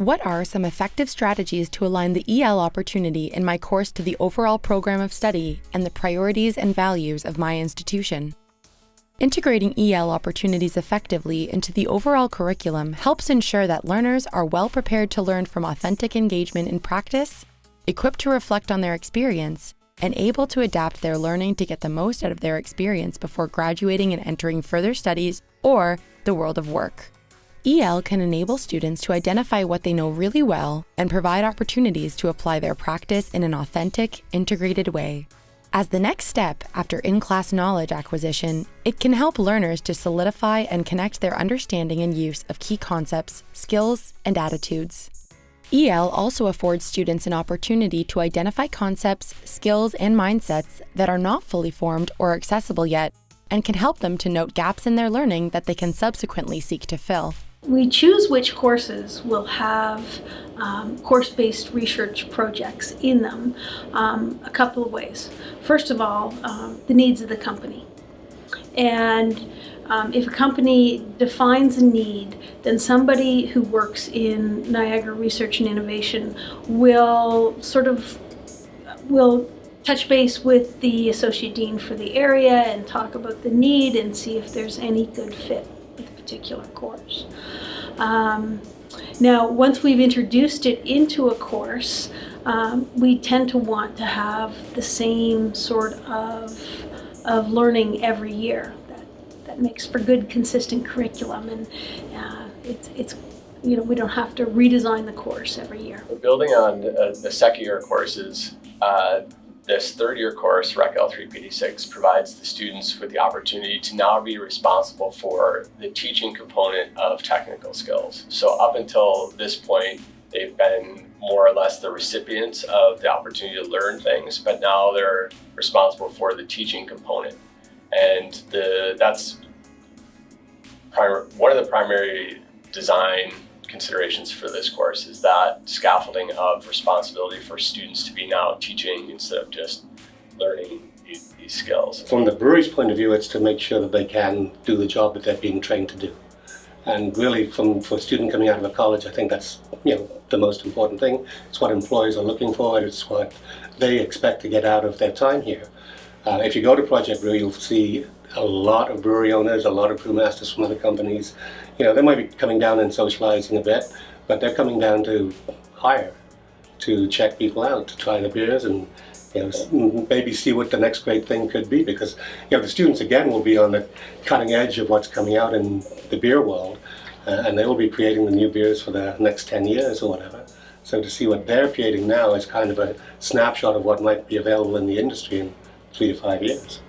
What are some effective strategies to align the EL opportunity in my course to the overall program of study and the priorities and values of my institution? Integrating EL opportunities effectively into the overall curriculum helps ensure that learners are well prepared to learn from authentic engagement in practice, equipped to reflect on their experience, and able to adapt their learning to get the most out of their experience before graduating and entering further studies or the world of work. EL can enable students to identify what they know really well and provide opportunities to apply their practice in an authentic, integrated way. As the next step after in-class knowledge acquisition, it can help learners to solidify and connect their understanding and use of key concepts, skills, and attitudes. EL also affords students an opportunity to identify concepts, skills, and mindsets that are not fully formed or accessible yet, and can help them to note gaps in their learning that they can subsequently seek to fill. We choose which courses will have um, course-based research projects in them um, a couple of ways. First of all, um, the needs of the company. And um, if a company defines a need, then somebody who works in Niagara Research and Innovation will sort of will touch base with the associate dean for the area and talk about the need and see if there's any good fit particular course. Um, now, once we've introduced it into a course, um, we tend to want to have the same sort of, of learning every year. That, that makes for good, consistent curriculum, and uh, it's, it's you know, we don't have to redesign the course every year. Building on uh, the second year courses, uh, this third year course, Rec L3 PD6, provides the students with the opportunity to now be responsible for the teaching component of technical skills. So up until this point, they've been more or less the recipients of the opportunity to learn things, but now they're responsible for the teaching component. And the, that's one of the primary design considerations for this course is that scaffolding of responsibility for students to be now teaching instead of just learning these, skills. From the brewery's point of view, it's to make sure that they can do the job that they're being trained to do. And really, from for a student coming out of a college, I think that's you know the most important thing. It's what employers are looking for. It's what they expect to get out of their time here. Uh, if you go to Project Brew, you'll see a lot of brewery owners, a lot of brewmasters from other companies. You know, they might be coming down and socializing a bit, but they're coming down to hire, to check people out, to try the beers and you know, maybe see what the next great thing could be because you know the students again will be on the cutting edge of what's coming out in the beer world uh, and they will be creating the new beers for the next 10 years or whatever. So to see what they're creating now is kind of a snapshot of what might be available in the industry in three to five years.